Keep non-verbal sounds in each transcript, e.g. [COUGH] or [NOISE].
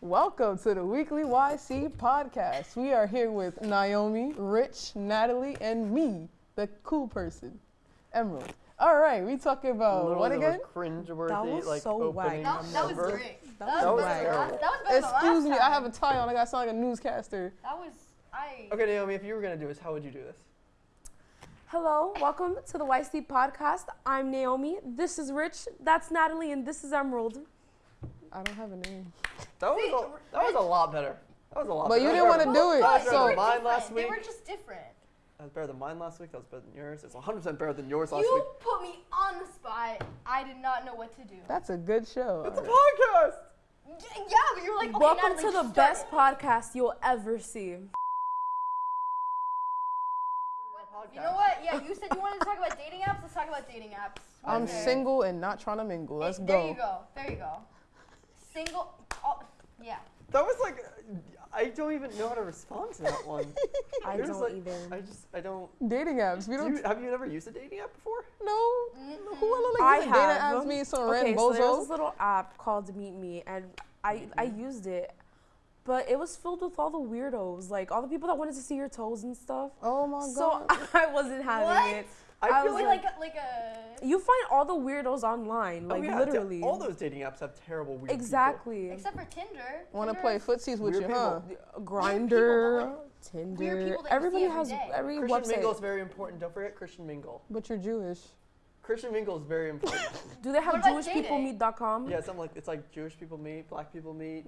Welcome to the weekly YC podcast. We are here with Naomi, Rich, Natalie, and me, the cool person, Emerald. All right, we talking about Literally what the again? most cringeworthy, That was like so opening. That, that was great. That That, was was terrible. That, that was Excuse last me, I have a tie on. I got sound like a newscaster. That was I. Okay, Naomi, if you were gonna do this, how would you do this? Hello, welcome to the YC podcast. I'm Naomi. This is Rich. That's Natalie, and this is Emerald. I don't have a name. That was See, a, that was a lot better. That was a lot. Better. But better. you didn't wanna do it, That was they so- were than mine different. last They were just different. That was better than mine last week. That was better than yours. It's 100 percent better than yours last You week. You put me on the spot. I did not know what to do. That's a good show. It's a podcast. Y- yeah, but you were like, okay, welcome Natalie, to the start best it. podcast you'll ever see. You know what? Yeah, you said you wanted to talk about dating apps. Let's talk about dating apps. What I'm is single and not trying to mingle. Let's There go. There you go. There you go. Single. Oh, yeah. That was like, I don't even know how to respond to that one. [LAUGHS] I You're just don't like- either. I just, I don't. Dating apps. We Do don't you, have you never used a dating app before? know. Mhm. Who wanna like I use a dating have. apps? Me some okay, random so there was this little app called Meet Me, and I I used it, but it was filled with all the weirdos, like all the people that wanted to see your toes and stuff. Oh my god! So. [LAUGHS] I wasn't having What? it. I I feel was like, like a, like a. You find all the weirdos online, oh like yeah, literally. all those dating apps have terrible weird people. exactly. Except for Tinder. Want to play is- footsies with Weird you, huh? [LAUGHS] Grindr, Weird Tinder. people that Everybody see every has day. every Christian website. Mingle is very important. Don't forget Christian Mingle. But you're Jewish. Christian Mingle is very important. [LAUGHS] Do they have What about dating? JewishPeopleMeet.com? yeah, something like it's like Jewish people meet, black people meet.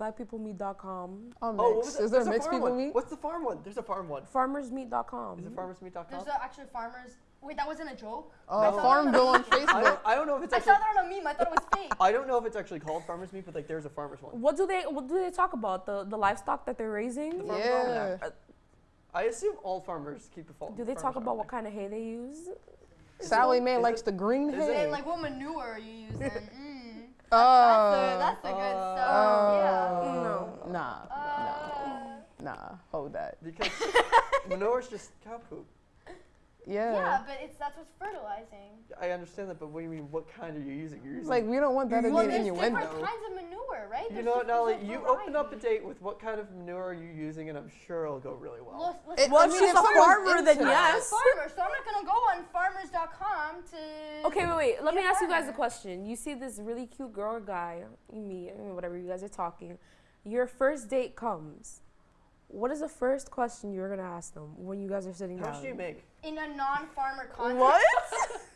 BlackPeopleMeet.com. I'm oh, oh, what mixed. was there There's a mixed farm people one. meet? What's the farm one? There's a farm one. FarmersMeet.com. Is it farmersmeet.com? There's a, actually farmers. Wait, that wasn't a joke. Oh, I saw that Farmville on on [LAUGHS] a. I Facebook. don't, I don't know if it's actually. I saw that on a meme. I thought it was fake. I don't know if it's actually called Farmers meat, but like there's a farmers one. What do they What do they talk about? The the livestock that they're raising? The farm Yeah. almanac. I assume all farmers keep a farm. Do they talk about what kind of hay they use? Sally it- Mae likes it- the green is it- hay. And like what manure are you using? [LAUGHS] Mm. Oh. That's the, that's the good Uh, stuff. Oh. No. Nah. Yeah. No. Nah. Hold that. Because [LAUGHS] manure is just cow poop. Yeah. yeah, but it's that's what's fertilizing. I understand that, but what do you mean? What kind are you using? You're using. like we don't want that to Well, be an there's different kinds of manure, right? you There's know, just- Natalie, there's you open up a date with what kind of manure are you using, and I'm sure it'll go really well. Well, It- Well, I if mean, she's a farmer, then into I'm yes. a farmer, so I'm not gonna go on farmers.com to. Okay, wait, wait. Let me ask you guys a question. You see this really cute girl or guy, you meet, I whatever you guys are talking. Your first date comes. What is the first question you're gonna ask them when you guys are sitting How down? much do you make? In a non-farmer context. What?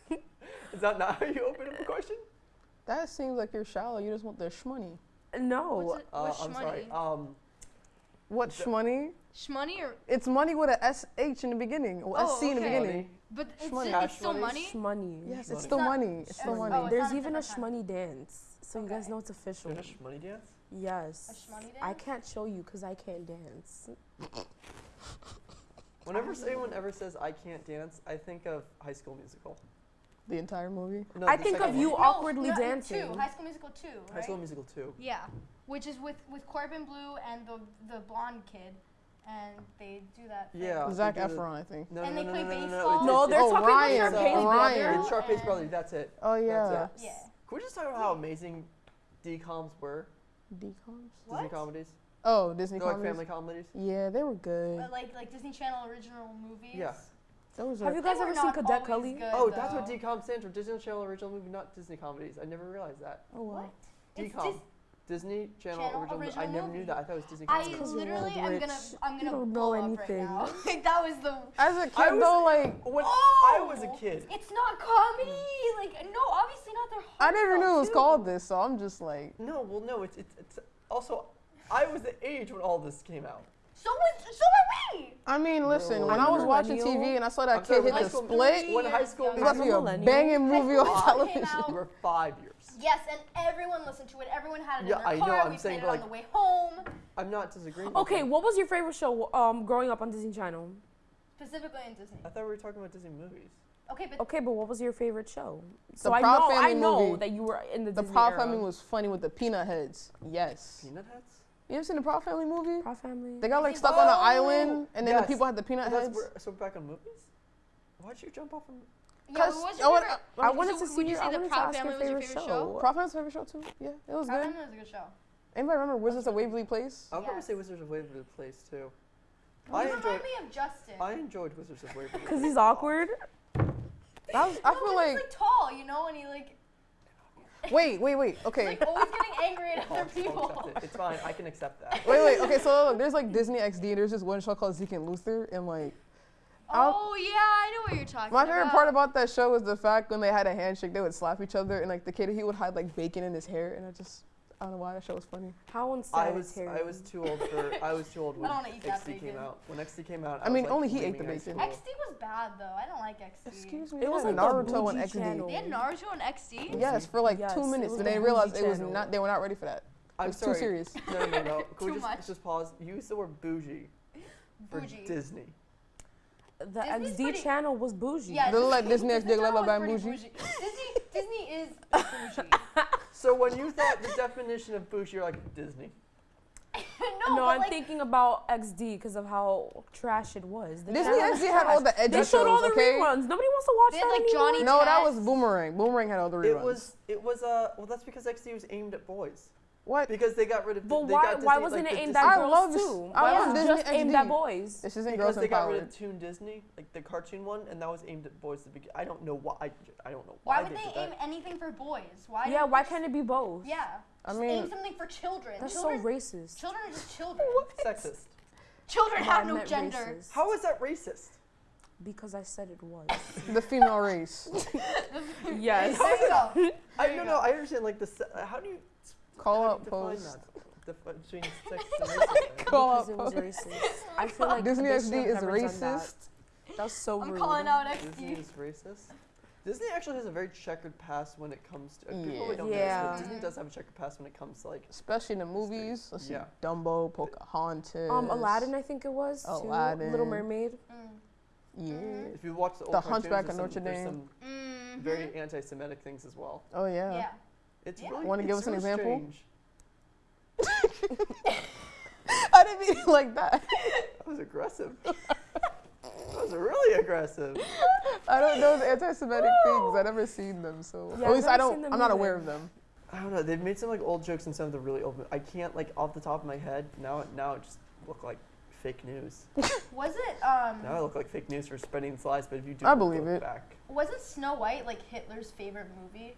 [LAUGHS] Is that not how you open up a question? That seems like you're shallow. You just want the shmoney. No. What's, it, Uh, what's I'm sorry. Um, What The- shmoney? Shmoney or It's money with a SH in the beginning. Or Oh, SC in the beginning. but it's, Shmoney. it's still money? money. Shmoney. Yes, it's Money. still money. It's still Oh, money. it's There's even a different shmoney dance, so you guys know it's official. finish money dance. Yes. A shmoney I can't show you because I can't dance. Whenever anyone ever says I can't dance, I think of High School Musical. The entire movie. No, I think of you one. No, awkwardly no, dancing. Two, High School Musical two, right? High School Musical 2. Yeah, which is with with Corbin Bleu and the the blonde kid, and they do that. thing. Yeah. Zac they do the- Efron, I think. No, And no, they no, play no, no, no, baseball? No, it's- they're Oh, talking Ryan, about Sharpay's uh, Ryan. It's Sharpay's And- brother. That's it. Oh yeah. That's yeah. it. Yeah. Can we just talk about how amazing DComs were? Decoms. What? Disney comedies. Oh, Disney They're like comedies. family comedies. Yeah, they were good. But like like Disney Channel original movies. Yeah. Those Have are. you guys ever seen not Cadet always Kelly? good, Oh, that's what though. DCOM stands for. Disney Channel original movie, not Disney comedies. I never realized that. Oh wow. What? It's DCOM. Dis- Disney Channel, Channel original, original I never movie. knew that. I thought it was Disney I comedies. Because you're literally old, am gonna I'm gonna don't know up anything. right now. [LAUGHS] like that was the. As a kid, I was- though, like When oh, I was a oh! kid, It's not comedy. Like no, obviously not. They're I never knew it was heartfelt, called this, so I'm just like, no, well, no, it's, it's, it's also, I was the age when all this came out. So was so were we. I mean, listen, when I'm I a was watching. TV and I saw that I'm kid hit the school- split, When high school It's it's about to be a a banging movie on television. came out. we were five years. Yes, and everyone listened to it. Everyone had it Yeah, in their I know, car. I'm we saying, played it but, on the way home. I'm not disagreeing. Okay, you. what was your favorite show um, growing up on Disney Channel? Specifically in Disney. I thought we were talking about Disney movies. Okay, but Okay, but what was your favorite show? So The I Proud know, I Family know movie. that you were in the, The Disney Proud era. Family was funny with the peanut heads. Yes. Peanut Heads? You ever seen the Proud Family movie? Proud Family. They got like Disney- stuck on an Oh, island, and then yes. the people had the peanut Oh, that's heads. where, so back on movies? Why'd you jump off from? yeah, what was I your would- favorite? I would wanted you- to would see you your, say I the wanted to Proud ask your Family was your favorite favorite show. Proud Family's favorite show too. Yeah, it was Proud good. Family was a good show. Anybody remember Wizards of Waverly Place? I would probably Yes. say Wizards of Waverly Place too. You I remind enjoyed. me of Justin. I enjoyed Wizards of Waverly. [LAUGHS] Because Place he's a lot. awkward. That was, I no, feel 'cause like. he's like tall, you know, and he like [LAUGHS] Wait, wait, wait. he's Okay. like always getting angry at I'll- [LAUGHS] oh, other people. it. It's fine. I can accept that. [LAUGHS] Wait, wait. Okay, so look, there's like Disney XD. And there's this one show called Zeke and Luther, and like I'll- Oh yeah, I know what you're talking about. my about. favorite part about that show was the fact when they had a handshake, they would slap each other, and like the kid he would hide like bacon in his hair, and I just I don't know why that show was funny. How I unsanitary. was I was too old for I was too old [LAUGHS] when don't wanna eat that XD came out. When XD came out, I was, mean, like, only he ate the leaving high bacon. XD was bad though. I don't like XD. Excuse me. It was like Naruto and bougie XD. channel. They had Naruto and XD. Yes, for like Yes, two minutes, was but the they realized bougie it was not. They were not ready for that. I'm was too serious. No, no, no. [LAUGHS] Can we Too just, much. just pause? Use the word bougie for Bougie. Disney. The Disney's XD pretty- channel was bougie. Yeah, They look like Disney Disney XD, Channel like was bougie. Disney, Disney is [LAUGHS] bougie. [LAUGHS] So when you thought the definition of bougie, you're like Disney. [LAUGHS] no, no, but I'm like, thinking about XD because of how trash it was. The Disney channel XD had all trash. the edgy They showed all shows. the Okay. reruns. Nobody wants to watch They had, that like, anymore. Johnny No, that was Boomerang. Boomerang had all the reruns. It was it was uh well that's because XD was aimed at boys what? because they got rid of But they why, got why wasn't like, it aimed at girls love- too? I Why was it just aimed at boys? This isn't because girls they got rid of Toon Disney like the cartoon one and that was aimed at boys to begin. I don't know why I, I don't know why why, would they they aim that. anything for boys? Why? Yeah, why can't it be both? Yeah. I just mean- aim something for children. That's children, so racist. Children are just [LAUGHS] children. Sexist. Children have no gender. racist. How is that racist? Because I said it was. [LAUGHS] The female race. [LAUGHS] yes. There you go. I There no you no go. I understand like the se- uh, how do you Call how out do you define post. between sex and [LAUGHS] racism? Call out it post. racist. I feel like Disney XD is never that. racist. That's so I'm rude. calling out Disney is racist. Disney actually has a very checkered past when it comes to. People Yeah. probably don't know this, but Disney does have a checkered past when it comes to like. Especially in the movies. Let's see. Yeah. Dumbo, Pocahontas. Um, Aladdin, I think it was. too. Aladdin. Little Mermaid. Mm. Yeah. If you watch the old The Hunchback of some, Notre there's Dame. some Mhm. very anti-Semitic things as well. Oh yeah. Yeah. It's Yeah. really. Wanna give it's us an example? [LAUGHS] I didn't mean it like that. That was aggressive. that was really aggressive. I don't know the anti-Semitic things. I've never seen them, so Yeah, at least I don't. I'm not aware of them. I don't know. They've made some like old jokes in some of the really old. I can't like off the top of my head now. Now it just look like fake news. [LAUGHS] Was it um? Now I look like fake news for spreading these lies. But if you do, I look believe it. Back, Wasn't Snow White like Hitler's favorite movie?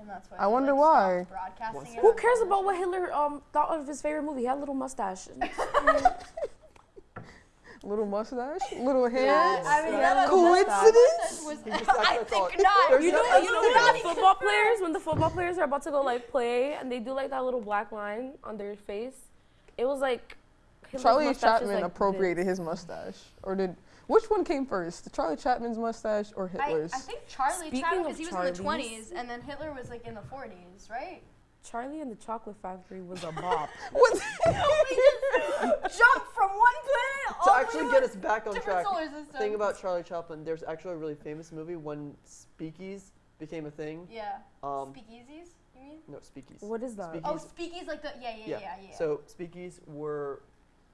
And that's why. I wonder like, why. Broadcasting it Who cares about what? Hitler um thought of his favorite movie? He had a little mustache. [LAUGHS] [LAUGHS] Little mustache, little hair. Yeah, I mean, Yeah, Coincidence? Was, [LAUGHS] I think not. You know, no- you know when the football players, when the football players are about to go like play, and they do like that little black line on their face. It was like Hitler's Charlie mustache Chapman like appropriated his mustache, or did? Which one came first, Charlie Chapman's mustache or Hitler's? I think Charlie Speaking Chaplin because he was in the 20s, and then Hitler was like in the 40s, right? Charlie and the Chocolate Factory was a bop. [LAUGHS] What? [LAUGHS] we just jumped from one planet to all actually get us back on different track. solar systems. Thing about Charlie Chaplin, there's actually a really famous movie when speakeasies became a thing. yeah, Um, speakeasies. You mean? no, speakees. What is that? Speak- Oh, speakeasies like the yeah yeah yeah Yeah. yeah. So speakeasies were,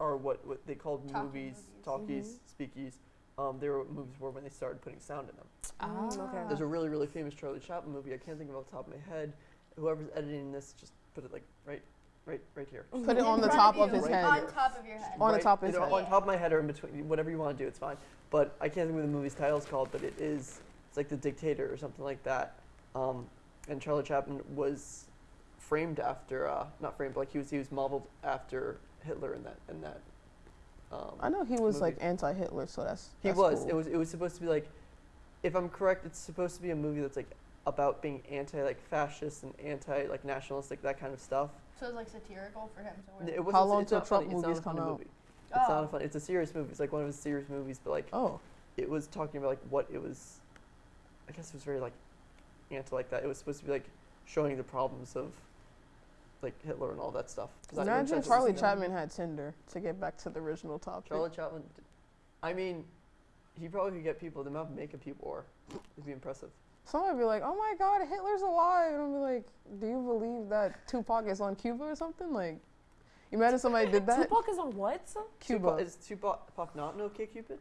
are what, what they called Talkie movies, movies. talkies, speakees. Um, they were movies were when they started putting sound in them. Mm, okay. There's a really, really famous Charlie Chaplin movie. I can't think of it off the top of my head. Whoever's editing this, just put it like right, right, right here. Put it on In the top you, of his Right head. On top of your head. On the top of his either head. On top of my head or in between, whatever you want to do, it's fine. But I can't think of the movie's title's called, but it is, it's like The Dictator or something like that. Um, and Charlie Chaplin was framed after, uh, not framed, but like he was, he was modeled after Hitler in that, in that. Um, I know he was like anti-Hitler, so that's. he was. cool. It was. It was supposed to be like, if I'm correct, it's supposed to be a movie that's like about being anti like fascist and anti like nationalistic that kind of stuff. So it's like satirical for him to wear. It wasn't, How long not till funny, Trump it's not movies a funny come out? movie. It's not Oh. a fun. It's a serious movie. It's like one of his serious movies, but like Oh, it was talking about like what it was. I guess it was very like anti like that. It was supposed to be like showing the problems of like Hitler and all that stuff. 'Cause I- imagine Charlie Chapman had Tinder to get back to the original topic. Charlie Chaplin. d- I mean, he probably could get people. The amount of makeup he wore would be impressive. Somebody would be like, "Oh my God, Hitler's alive," and I'll be like, "Do you believe that Tupac is on Cuba or something?" Like, you imagine somebody did that? Tupac is on what? Cuba. Tupac, is Tupac Tupac not an OK Cupid?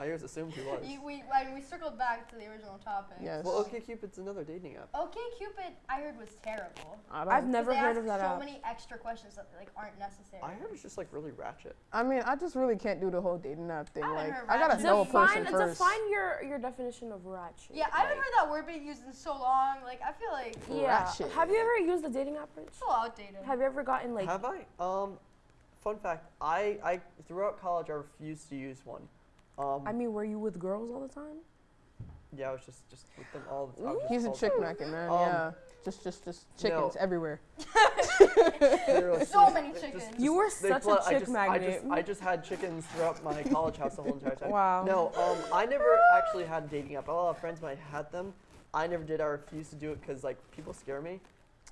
I always assumed he was. You, we, I mean, we circled back to the original topic. Yes. Well, OK Cupid's another dating app. Okay, Cupid, I heard was terrible. I, don't, I've never they heard ask of that so app. many extra questions that like aren't necessary. I heard it's just like really ratchet. I mean, I just really can't do the whole dating app thing. I Like, heard I gotta know a person Define, first. define your, your definition of ratchet. Yeah, I haven't like- heard that word being used in so long. Like, I feel like Yeah. Ratchet. Have you ever used a dating app, Rich? a little outdated. Have you ever gotten like? Have I? Um, fun fact: I, I throughout college I refused to use one. Um, I mean, were you with girls all the time? yeah, I was just just with them all the time. He's a chick time. macking man. Um, yeah. Just, just, just chickens no. everywhere. [LAUGHS] So just- many chickens. just- You were they such a flood- I chick just, I magnet. just, I just had chickens throughout my college house the whole entire time. Wow. No, um, I never actually had a dating app. A lot of friends might had them. I never did. I refused to do it because like people scare me.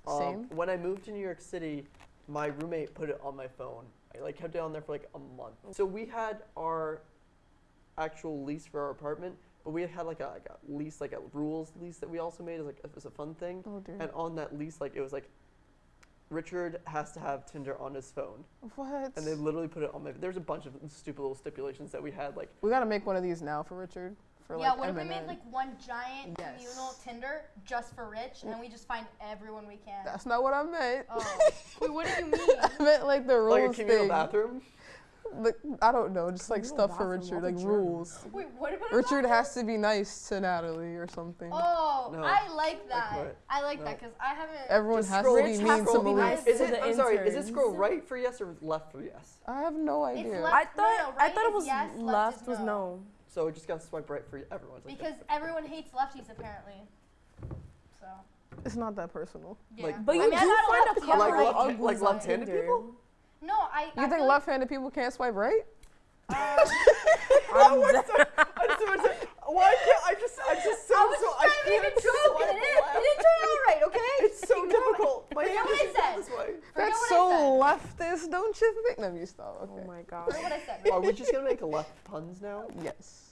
Um, Same. When I moved to New York City, my roommate put it on my phone. I like kept it on there for like a month. So we had our actual lease for our apartment, but we had like a, like a lease, like a rules lease that we also made as like as a fun thing. Oh dear. And on that lease, like it was like Richard has to have Tinder on his phone, what? and they literally put it on my. There's a bunch of stupid little stipulations that we had, like we gotta make one of these now for Richard. For yeah, like what if we made like one giant Yes. communal Tinder just for rich, and we just find everyone we can? That's not what I meant. oh, [LAUGHS] wait, what do you mean? I meant like the rules like a communal thing. bathroom. Like, I don't know, just like stuff for Richard, like rules. Wait, what about Richard has to be nice to Natalie or something. Oh, No. I like that. what? I like No. that because I haven't. Everyone has to be mean to to Malik. nice Is to it? the I'm sorry. Is it scroll right for yes or left for yes? I have no idea. left- I thought no, I thought it is was yes, left left was no. no. So it just got to swipe right for everyone. Like Because everyone hates lefties apparently. So It's not that personal. yeah. Like- But I you mean, do find a couple Like left- uglies like on left-handed people? No, I. You I think left-handed people can't swipe right? Um, [LAUGHS] [LAUGHS] I'm What's dead. that? I just wanna Why can't I just? I just so I was so. just I to make can't a joke, and it didn't, it didn't turn out right, okay? It's so difficult. My Forget hand what I is said. this way. That's so I leftist, don't you think? Let me stop. Oh my god. Forget what I said. Are we just gonna make left puns now? Yes.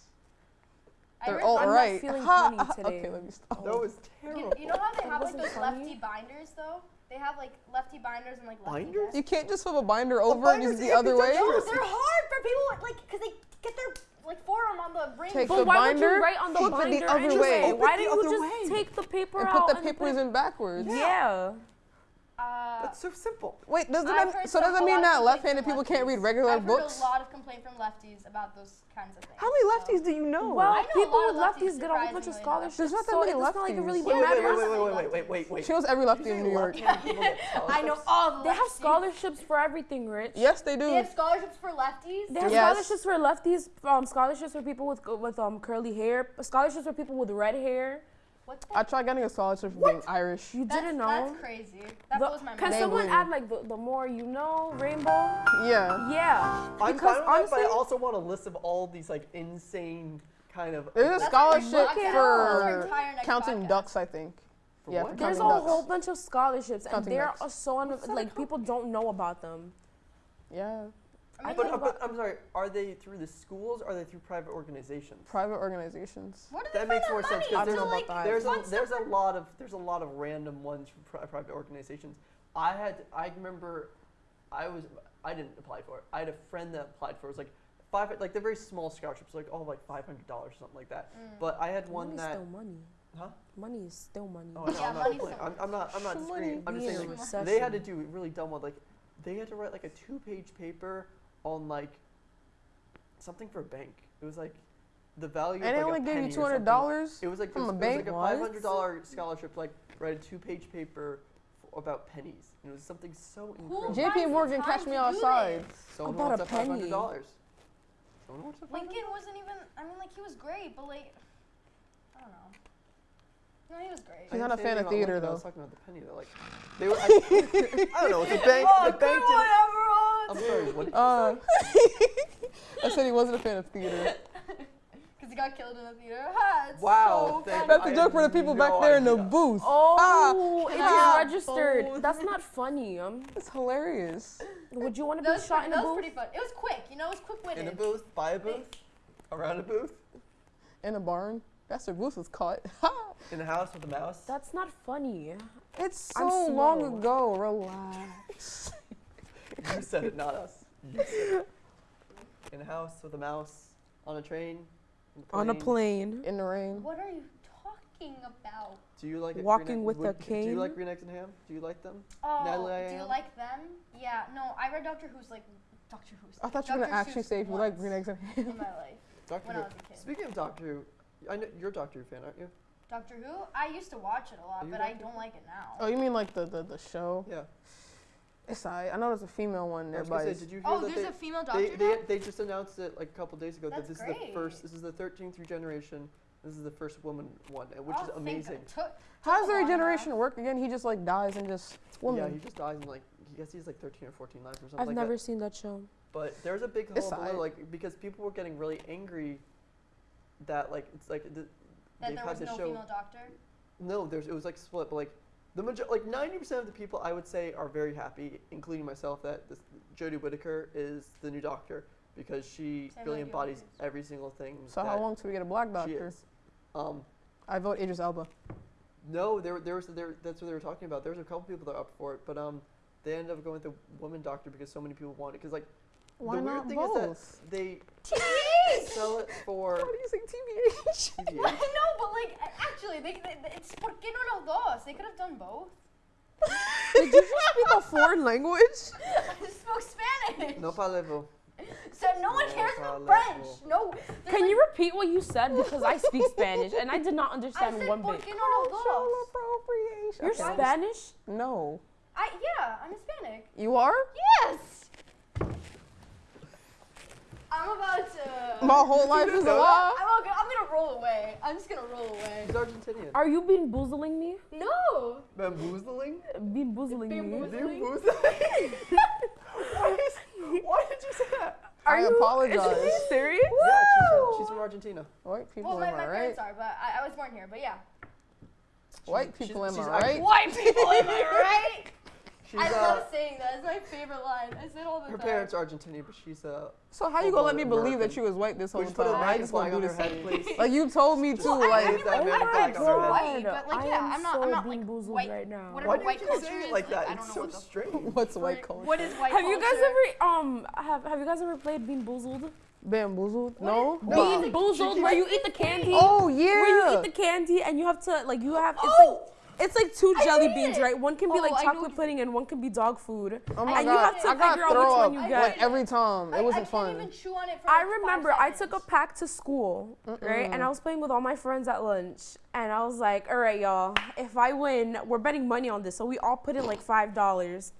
I They're all I'm not right. feeling Ha, funny ha. today. Okay, let me stop. That was terrible. you know how they That have like those funny. lefty binders though? They have like lefty binders and like lefty Binders? desks. You can't just flip a binder over and use binder's the other way. No, they're hard for people with, like because they get their like forearm on the ring. Take But the why would binder, you write on the flip it the other anyway? way. Flip Why didn't you just way. take the paper And out put the and papers in backwards. Yeah. Uh, That's so simple. Wait, doesn't that, heard so does that mean that left-handed from people can't read lefties. regular I've books? heard a lot of complaint from lefties about those kinds of things. How many so- lefties do you know? Well, know people with lefties, lefties get a whole bunch of scholarships. There's not that so many it doesn't like it really lefties. Wait, wait, wait, wait, wait, wait, wait, wait, wait. She knows every lefty in New York. left-handed [LAUGHS] people get I know all the They have scholarships for everything, Rich. Yes, they do. They have scholarships for lefties. They have Yes. scholarships for lefties, um, scholarships for people with with um curly hair, scholarships for people with red hair. What the? I tried getting a scholarship for being Irish. You that's, didn't know. That's crazy. That The- blows my can mind. someone Maybelline. add like the, the more you know rainbow? Yeah. Yeah. I'm because fine with that, but I also want a list of all these like insane kind of. There's a scholarship our podcast. That's our for counting podcast. ducks, I think. For yeah, what? There's a ducks. whole bunch of scholarships, and Counting they're ducks. are so un- like people don't know about them. Yeah. I mean, But, like, uh, but I'm sorry. Are they through the schools? Or are they through private organizations? Private organizations. where do That find makes more sense because there's, don't know like, there's a there's a lot of there's a lot of random ones from pri- private organizations. I had I remember I was I didn't apply for it. I had a friend that applied for it. It was like five like they're very small scholarships, like oh like five hundred dollars or something like that. Mm. But I had one Money's that still money. huh? Money is still money. Oh, I know, Yeah, I'm not money's complaining. so I'm, I'm not I'm not Some disagreeing. money. I'm just saying like, they had to do really dumb one like they had to write like a two page paper on like something for a bank. It was like the value And of they like only a gave penny you two hundred dollars. It was like From this, a it was bank? like a five hundred dollar scholarship, like write a two page paper f- about pennies. And it was something so Who incredible. JP Morgan, time catch me do outside. this? Someone About wants a up five penny. hundred dollars. Someone wants up Lincoln wasn't even. I mean, like he was great, but like, I don't know. No, he was great. I He's not a fan of theater, Lincoln, I was talking about the penny. They're like, they were. I, [LAUGHS] [LAUGHS] I don't know. The bank. oh, the bank one, didn't. Everyone. I'm sorry. What did you Uh, say? [LAUGHS] I said he wasn't a fan of theater. [LAUGHS] Because he got killed in a theater. Ha, it's Wow, So. That's I a joke for the people no back there in the booth. Oh, it Ah. is registered. Oh. That's not funny. Um, It's hilarious. would you want to be was, shot pretty, in that a was booth? pretty fun. It was quick, you know, it was quick winning. In a booth, by a booth, around a booth, In a barn. Bastard Goose was caught. [LAUGHS] in a house with a mouse. That's not funny. it's so long ago. Relax. [LAUGHS] You said it, not us. It. [LAUGHS] In a house with a mouse, on a train, On a plane. in the rain. What are you talking about? Do you like? Walking Green Egg- with a would- Do you like Green Eggs and Ham? Do you like them? Oh, Natalie, I do you like them? Yeah. No, I read Doctor Who's like Doctor Who's. I thought you were gonna actually Seuss say if you like once green eggs and ham. in my life Doctor when Who. I was a kid. Speaking of Doctor Who, I know you're a Doctor Who fan, aren't you? Doctor Who. I used to watch it a lot, Are you but I don't like it now. Oh, you mean like the the, the show? Yeah. It's alright. I know there's a female one. I was gonna say, did you hear Oh, that there's they, a female doctor they, now. they just announced it like a couple days ago that That's this is the first. This is the 13th regeneration. This is the first woman one, and which oh, is amazing. How does took a their while. work again? He just like dies and just woman. Yeah, he just dies and like I guess he's like 13 or 14 lives or something I've like never that. seen that show. But there's a big It's hullabaloo, like because people were getting really angry that like it's like the, That they've there had was this no show. female doctor. No, there's it was like split, but like the major like 90% of the people I would say are very happy, including myself, that this Jodie Whittaker is the new Doctor because she Same really embodies yes. every single thing. so that how long till we get a black she doctor? is. Um, I vote Idris Elba. no, there there was there that's what they were talking about. There was a couple people that were up for it, but um, they ended up going with the woman doctor because so many people want it. Because like Why the weird thing both? is that they TBH. [LAUGHS] sell it for Why do you say TBH? I TBH. know, but like actually, they, they, they- it's por qué no los dos? They could have done both. [LAUGHS] Did you just speak a foreign language? [LAUGHS] I spoke Spanish. No palevo. So no one cares about French. No. Can like- you repeat what you said? Because I speak Spanish and I did not I understand said one bit. qué no los Cultural appropriation. You're Okay. Spanish? No. I yeah, I'm Hispanic. You are? Yes. I'm about to. My whole life is a lie. I'm, gonna, I'm gonna roll away. I'm just gonna roll away. He's Argentinian. Are you being boozling me? No. Bamboozling? Being boozling me? Bamboozling? Bamboozling? why, is, why did you say that? I Are you- apologize. Is [LAUGHS] she serious? Yeah, she's from, she's from Argentina. White people, Well, my, am my I right? parents are, but I, I was born here. But yeah. White She's- people, am she's I right? White people, am I [LAUGHS] right? She's, I uh, love saying that. It's my favorite line. I say it all the her time. parents are Argentinian, but she's a. So how you gonna let me Full-blooded believe that American. you was white this whole we just put a time? I just gonna flag do on the her head, [LAUGHS] Like you told me too. Well, like I Wave that American flag my on her head. White, God. but, like, I yeah, am I'm not- so I'm not, being like, white- right now. whatever Why did white you culture say it is, like like, that? I don't It's so what strange. [LAUGHS] what's white Like, culture? What is white Have you guys ever um have have you guys ever played Bean Boozled? Bamboozled? What No. is- But- Bean Boozled, where you eat the candy. Oh yeah. Where you eat the candy and you have to like you have it's Oh! like it's like two jelly beans, right? One can be Oh, like chocolate what pudding and one can be dog food. Oh my and god. you have to I got figure out which one you get. like every time. It wasn't I fun. can't even chew on it for I like remember five I took a pack to school, right? And I was playing with all my friends at lunch. And I was like, all right, y'all, if I win, we're betting money on this. So we all put in like $5.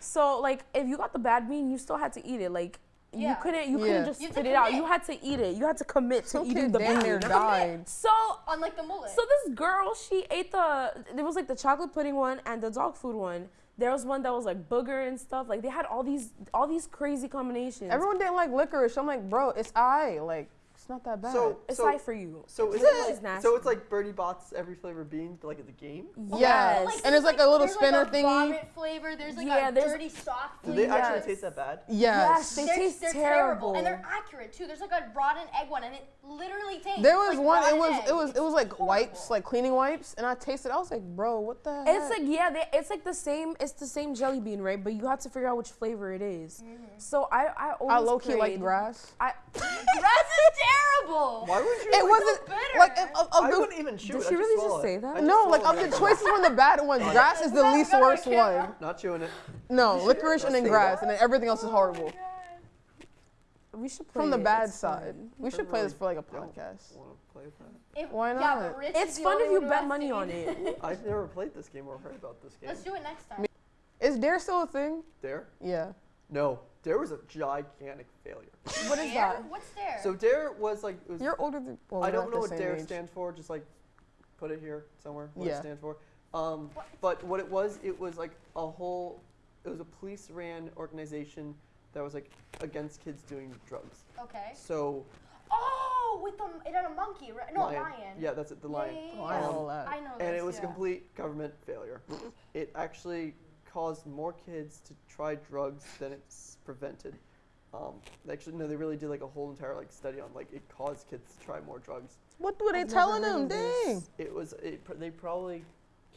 So, like, if you got the bad bean, you still had to eat it. Like, you couldn't you Yeah. couldn't just You spit to it out. You had to eat it. You had to commit to Some eating the damn bean. near died. So on like the mullet. so this girl, she ate the there was like the chocolate pudding one and the dog food one. There was one that was like booger and stuff. Like they had all these all these crazy combinations. Everyone didn't like licorice. I'm like, bro, it's I. Like, it's not that bad. So, it's so, like for you. so is This it is nasty. so it's like Bertie Bott's every flavor beans, but like at the game. yes. Yes. and it's like a little spinner like a thingy. Vomit flavor. There's like Yeah, a there's- dirty sock Do flavor. they actually Yes. taste that bad? Yes. They They're, taste they're terrible. and they're accurate too. There's like a rotten egg one, and it literally tastes. There was like one. It was. egg. It was. It was like It's wipes, like cleaning wipes, and I tasted. I was like, bro, what the? Heck? It's like yeah, they, it's like the same. It's the same jelly bean, right? But you have to figure out which flavor it is. Mm-hmm. So I I always I low key like grass. I [LAUGHS] Grass is terrible. Why would you? It wasn't bitter. like if, of, of I the, wouldn't even chew Did it. she I'd really swallow just say that? I'd no, like of the choices from the bad ones, grass is the Not least worst one. Not chewing it. No, licorice and then grass, and then everything else is oh horrible. we should play From the bad side, we should play this for like a podcast. Want to play that? If- Why not? but Rich It's fun if you bet money on it. [LAUGHS] I've never played this game or heard about this game. Let's do it next time. Is Dare still a thing? Dare? Yeah. No, Dare was a gigantic failure. What is Dare? that? What's there? So Dare was like it was, You're older than. Well, I don't know what same Dare age. stands for. Just like put it here somewhere. What Yeah. it stands for. Um, What? but what it was, it was like a whole. It was a police-ran organization that was like against kids doing drugs. okay. So Oh, with the it had a monkey, right? No, lion. a lion. Yeah, that's it. The Yeah, lion. yeah, yeah, Oh, I yeah. know that. I know and this, it was yeah. a complete government failure. it actually caused more kids to try drugs than it's prevented. Um, actually, no, they really did like a whole entire like study on like it caused kids to try more drugs. What were they I've telling them? Dang. It was it, pr- they probably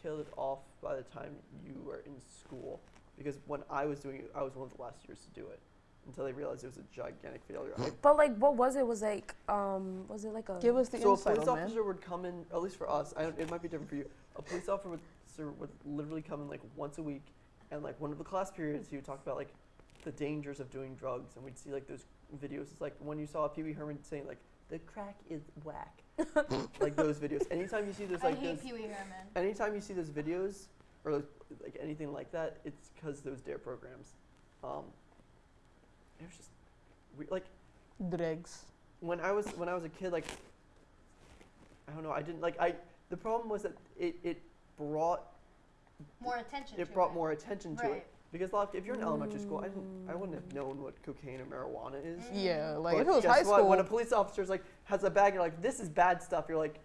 killed it off by the time you were in school because when I was doing it, I was one of the last years to do it. until they realized it was a gigantic failure. But like, what was it? Was like, um, was it like a? Give us the so a insight police man. officer would come in, at least for us. I don't, it might be different for you. A police officer would, would literally come in like once a week, and like one of the class periods, he would talk about like the dangers of doing drugs, and we'd see like those videos. It's like when you saw Pee Wee Herman saying like the crack is whack, [LAUGHS] like those videos. Anytime you see those I like hate those, Pee Wee Herman. anytime you see those videos or like, like anything like that, it's because those dare programs. Um, it was just we, like drugs. when I was when I was a kid, like I don't know, I didn't like I. The problem was that it, it brought More attention. to it brought more attention to Right. it because like, if you're in elementary school, I didn't I wouldn't have known what cocaine or marijuana is. Mm. Yeah, like But if it was guess high what? school, when a police officer's like has a bag, you're like, this is bad stuff. You're like,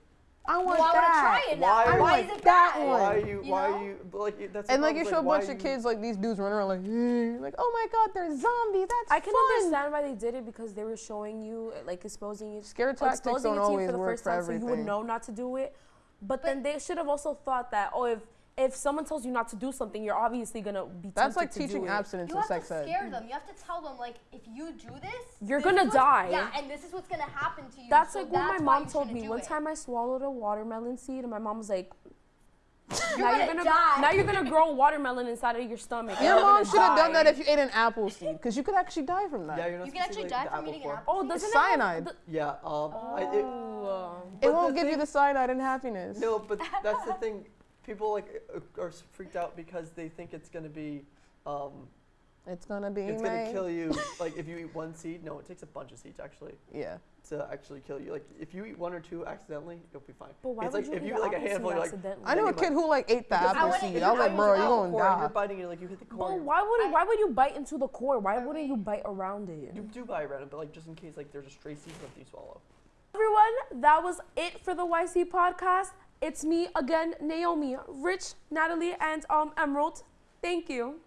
I Well, want I want to that. try it now. Why- Why, Why is it that bad? one? why are you, You why know? are you? Like that's And like you is, show a bunch of kids like these dudes running around like, like oh my god, they're zombies. That's I can fun. understand why they did it because they were showing you, like exposing you, Scare tactics exposing don't it always for the work first for time, so you would know not to do it. But, But- then they should have also thought that, oh, if if someone tells you not to do something, you're obviously gonna be That's tempted like to do That's like teaching it. abstinence You have sex to ed. scare them. You have to tell them like, if you do this, You're this gonna die. Yeah, and this is what's gonna happen to you. That's so like what my mom told me. One it. time I swallowed a watermelon seed, and my mom was like, You're "Now gonna you're gonna die." now you're gonna grow watermelon inside of your stomach." Your mom should have done that if you ate an apple seed, because you could actually die from that. Yeah, you're not You can supposed to actually eat, die like, from the eating an core. apple. Oh, doesn't It's it cyanide. the- Yeah, um, I, it, Oh. it won't the give you the cyanide and happiness. No, but that's the thing. People like uh, are freaked out because they think it's gonna be, um, It's gonna be it's gonna kill you. [LAUGHS] like if you eat one seed, no, it takes a bunch of seeds actually Yeah. to actually kill you. Like if you eat one or two accidentally, you'll be fine. But why it's would like you if eat you an eat like a apple seed handful, you're like. accidentally? I know a kid who like ate the apple seed. if I was like, bro, you into gonna core and You're biting it like you hit the core. But why would I- why would you bite into the core? Why wouldn't you bite around it? You do bite around it, but like just in case like there's a stray seed left you swallow. Everyone, that was it for the YC podcast. It's me again, Naomi, Rich, Natalie, and um Emerald. Thank you.